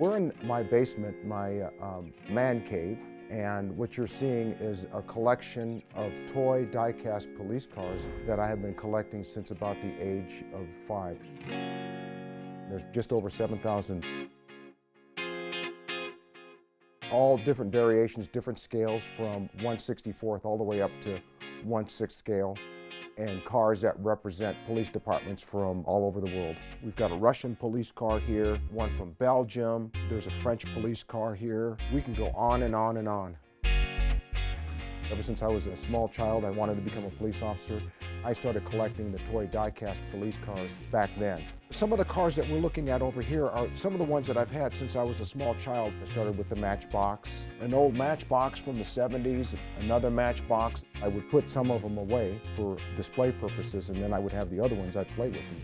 We're in my basement, my uh, um, man cave, and what you're seeing is a collection of toy die-cast police cars that I have been collecting since about the age of five. There's just over 7,000. All different variations, different scales from 164th all the way up to 1 6 scale and cars that represent police departments from all over the world. We've got a Russian police car here, one from Belgium, there's a French police car here. We can go on and on and on. Ever since I was a small child, I wanted to become a police officer. I started collecting the toy die-cast police cars back then. Some of the cars that we're looking at over here are some of the ones that I've had since I was a small child. I started with the Matchbox, an old Matchbox from the 70s, another Matchbox. I would put some of them away for display purposes, and then I would have the other ones I'd play with and,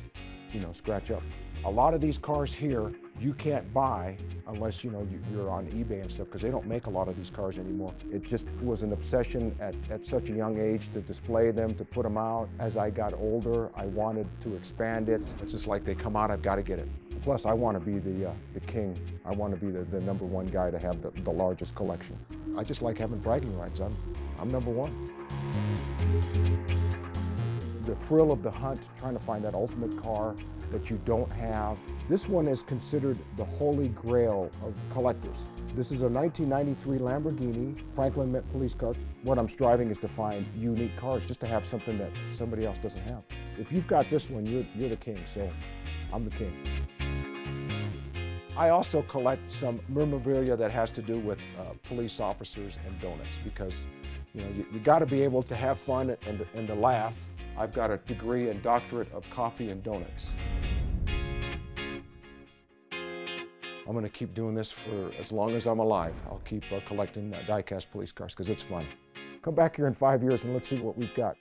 you know, scratch up. A lot of these cars here you can't buy unless you know you're on eBay and stuff because they don't make a lot of these cars anymore. It just was an obsession at, at such a young age to display them, to put them out. As I got older, I wanted to expand it. It's just like they come out, I've got to get it. Plus, I want to be the, uh, the king. I want to be the, the number one guy to have the, the largest collection. I just like having bragging rights. I'm, I'm number one. The thrill of the hunt, trying to find that ultimate car, that you don't have. This one is considered the holy grail of collectors. This is a 1993 Lamborghini Franklin Mint police car. What I'm striving is to find unique cars, just to have something that somebody else doesn't have. If you've got this one, you're, you're the king, so I'm the king. I also collect some memorabilia that has to do with uh, police officers and donuts because you know you, you got to be able to have fun and, and to laugh. I've got a degree and doctorate of coffee and donuts. I'm going to keep doing this for as long as I'm alive. I'll keep uh, collecting uh, die-cast police cars because it's fun. Come back here in five years and let's see what we've got.